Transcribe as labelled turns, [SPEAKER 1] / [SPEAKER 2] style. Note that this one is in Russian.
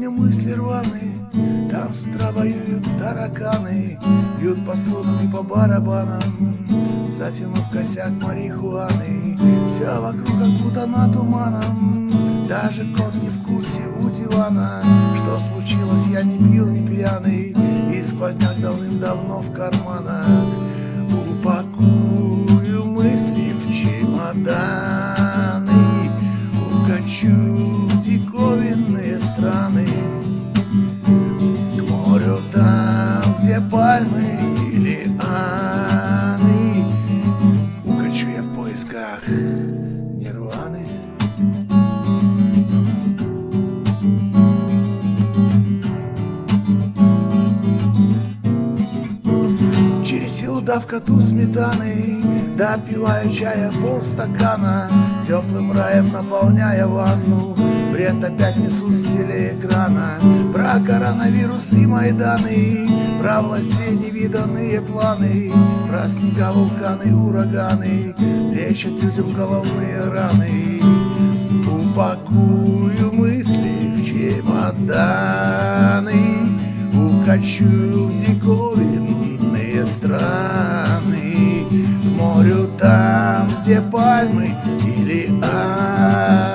[SPEAKER 1] Сегодня мысли рваные, там с утра воюют тараканы Бьют по струнам и по барабанам, затянув косяк марихуаны. Все вокруг как будто на туманом, даже кот не в курсе у дивана. Что случилось, я не пил, не пьяный, и сквозняк давным-давно в карманах. Страны. К морю там, где пальмы или аны Укачу я в поисках нирваны. Через силу дав коту сметаны Допиваю чая полстакана Теплым раем наполняя ванну Бред опять несут с телеэкрана Про коронавирус и Майданы Про властей невиданные планы Про снега, вулканы, ураганы Лечат людям головные раны. Упакую мысли в чемоданы Укачу в диковинные страны. К морю там, где пальмы или аны